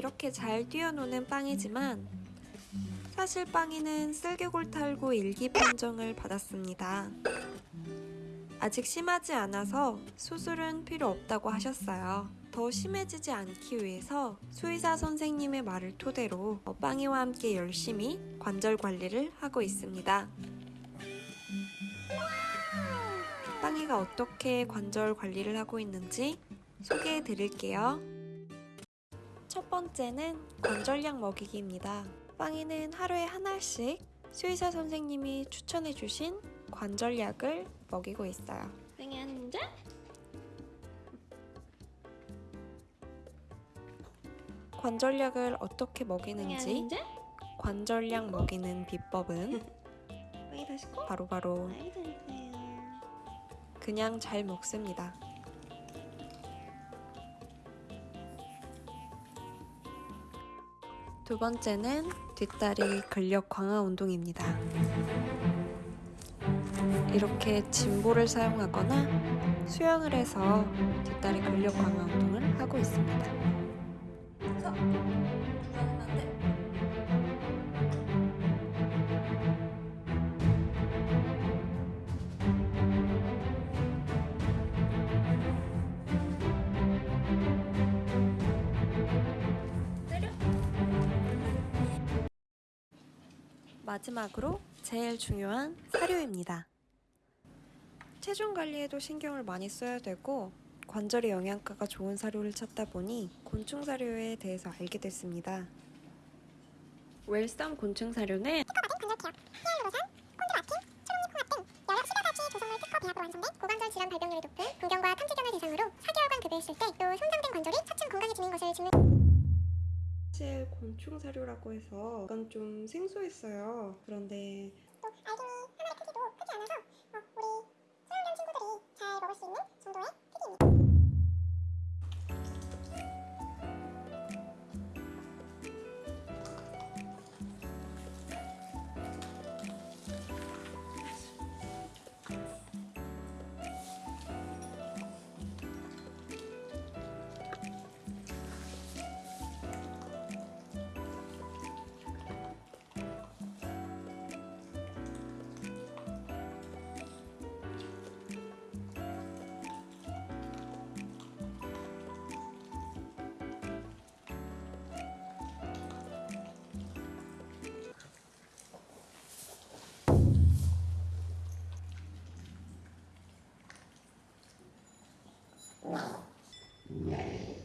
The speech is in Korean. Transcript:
이렇게 잘 뛰어노는 빵이지만 사실 빵이는 쓸개골 탈구 일기 판정을 받았습니다. 아직 심하지 않아서 수술은 필요 없다고 하셨어요. 더 심해지지 않기 위해서 수의사 선생님의 말을 토대로 어, 빵이와 함께 열심히 관절 관리를 하고 있습니다. 빵이가 어떻게 관절 관리를 하고 있는지 소개해 드릴게요. 첫 번째는 관절약 먹이기입니다. 빵이는 하루에 한 알씩 수의사 선생님이 추천해 주신 관절약을 먹이고 있어요. 빵이 앉아? 관절약을 어떻게 먹이는지? 관절약 먹이는 비법은? 바로바로 잘했어요 그냥 잘 먹습니다. 두 번째는 뒷다리 근력 강화 운동입니다. 이렇게 짐볼을 사용하거나 수영을 해서 뒷다리 근력 강화 운동을 하고 있습니다. 마지막으로 제일 중요한 사료입니다. 체중 관리에도 신경을 많이 써야 되고 관절의 영양가가 좋은 사료를 찾다 보니 곤충 사료에 대해서 알게 됐습니다. 웰쌈 곤충 사료는 고관절 질환 발병률이 높은 공경과 탐지견을 대상으로 4개월간 급여했을 때 또 손상된 관절이 사실 곤충 사료라고 해서 약간 좀 생소했어요. 그런데 또 알갱이 하나의 크기도 크지 않아서 어, 우리 소형견 친구들이 잘 먹을 수 있는 정도의 ngày